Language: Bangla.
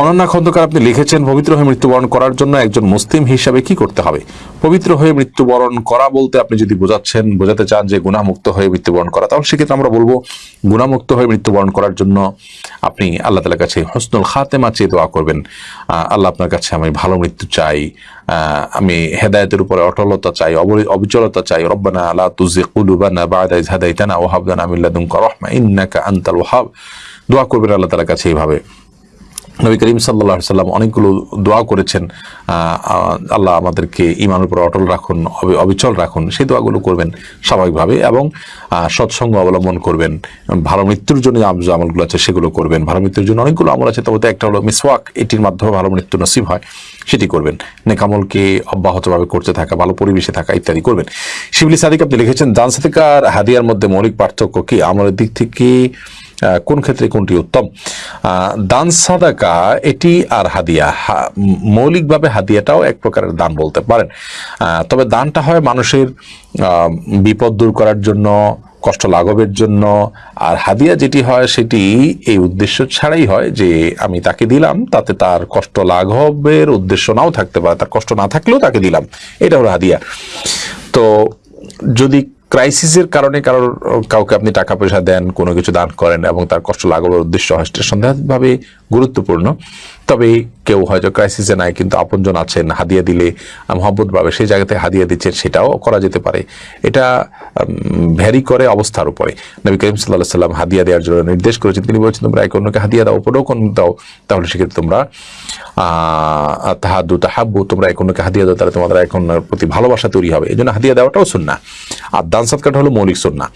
অনন্যা খন্দকার, আপনি লিখেছেন, পবিত্র হয়ে মৃত্যুবরণ করার জন্য একজন মুসলিম হিসাবে কি করতে হবে? পবিত্র হয়ে মৃত্যুবরণ করা বলতে আপনি যদি বোঝাচ্ছেন, বোঝাতে চান যে গুণামুক্ত হয়ে মৃত্যুবরণ করা, তাহলে সেক্ষেত্রে আমরা বলব, গুণামুক্ত হয়ে মৃত্যুবরণ করার জন্য আপনি আল্লাহ তালার কাছে হসনুল খাতেমা চেয়ে দোয়া করবেন। আল্লাহ আপনার কাছে আমি ভালো মৃত্যু চাই আমি হেদায়েতের উপরে অটলতা চাই অবিচলতা চাই। রব্বানা আলা তুজি কুলুবানা বাদা ইজ হাদাইতানা ওয়াহাবদানা মিন লাদুনকা রাহমা ইন্নাকা আনতাল ওয়াহাব। দোয়া করবেন আল্লাহ তালার কাছে এইভাবে। নবী করিম সাল্লাহ সাল্লাম অনেকগুলো দোয়া করেছেন আল্লাহ আমাদেরকে ইমানের উপর অটল রাখুন, অবি- অবিচল রাখুন, সেই দোয়াগুলো করবেন স্বাভাবিকভাবে এবং সৎসঙ্গ অবলম্বন করবেন, ভালো মৃত্যুর জন্য যে আমলগুলো আছে সেগুলো করবেন, ভালো মৃত্যুর জন্য অনেকগুলো আমল আছে, তবে একটা হলো মিসওয়াক, এটির মাধ্যমে ভালো মৃত্যু নসিব হয়, সেটি করবেন, নেকামলকে অব্যাহতভাবে করতে থাকা, ভালো পরিবেশে থাকা ইত্যাদি করবেন। শিবলি সাদিক আপনি লিখেছেন, দান সাদিকার হাদিয়ার মধ্যে মৌলিক পার্থক্য কি? আমলের দিক থেকে কোন ক্ষেত্রে কোনটি উত্তম? দান সাদাকা, এটি আর হাদিয়া। মৌলিকভাবে হাদিয়াটাও এক প্রকারের দান বলতে পারেন। তবে দানটা হয় মানুষের বিপদ দূর করার জন্য, কষ্ট লাঘবের জন্য। আর হাদিয়া যেটি হয়, সেটি এই উদ্দেশ্য ছাড়াই হয় যে, আমি তাকে দিলাম, তাতে তার কষ্ট লাঘবের উদ্দেশ্য নাও থাকতে পারে। তার কষ্ট না থাকলেও তাকে দিলাম। এটা হলো হাদিয়া। তো যদি ক্রাইসিসের কারণে কারোর কাউকে আপনি টাকা পয়সা দেন, কোনো কিছু দান করেন এবং তার কষ্ট লাঘবের উদ্দেশ্য হয়, সেটা সন্দেহভাবে গুরুত্বপূর্ণ। তবে কেউ হয়তো ক্রাইসিসে নাই, কিন্তু আপনজন আছেন, হাদিয়া দিলে মহব্বত ভাবে সেই জায়গাতে হাদিয়া দিচ্ছেন, সেটাও করা যেতে পারে। এটা ভ্যারি করে অবস্থার উপরে। নবী করিম সাল্লাহ সাল্লাম হাদিয়া দেওয়ার জন্য নির্দেশ করেছেন। তিনি বলছেন, তোমরা একে অন্যকে হাদিয়া দাও উপরোকন দাও, তাহলে সেক্ষেত্রে তোমরা তাহাদু, তাহাব্বু, তোমরা এক অন্যকে হাদিয়া দাও, তাহলে তোমাদের এক অন্যের প্রতি ভালোবাসা তৈরি হবে। এই জন্য হাদিয়া দেওয়াটাও সুন্না আর দান সৎকারটা হলো মৌলিক সুন্না।